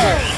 Fire!